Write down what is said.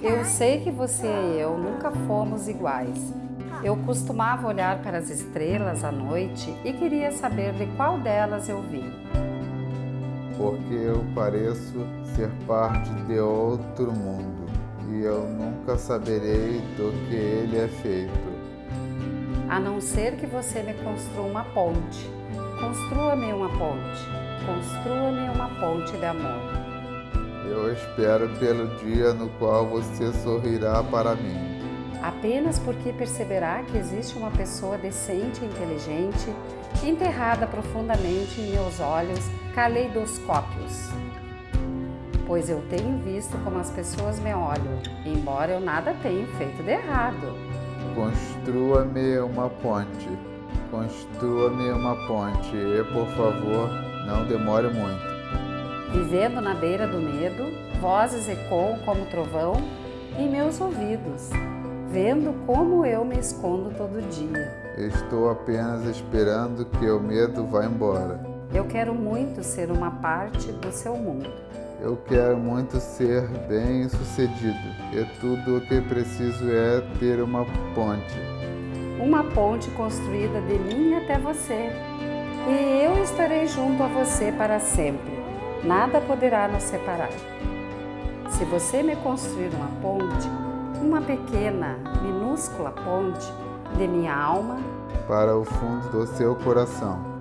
Eu sei que você e eu nunca fomos iguais. Eu costumava olhar para as estrelas à noite e queria saber de qual delas eu vim. Porque eu pareço ser parte de outro mundo e eu nunca saberei do que ele é feito. A não ser que você me construa uma ponte. Construa-me uma ponte. Construa-me uma ponte de amor. Eu espero pelo dia no qual você sorrirá para mim. Apenas porque perceberá que existe uma pessoa decente e inteligente enterrada profundamente em meus olhos caleidoscópios. Pois eu tenho visto como as pessoas me olham, embora eu nada tenha feito de errado. Construa-me uma ponte. Construa-me uma ponte e, por favor, não demore muito. Vivendo na beira do medo, vozes ecoam como trovão em meus ouvidos, vendo como eu me escondo todo dia. Estou apenas esperando que o medo vá embora. Eu quero muito ser uma parte do seu mundo. Eu quero muito ser bem sucedido e tudo o que preciso é ter uma ponte. Uma ponte construída de mim até você. E eu estarei junto a você para sempre nada poderá nos separar. Se você me construir uma ponte, uma pequena, minúscula ponte de minha alma para o fundo do seu coração,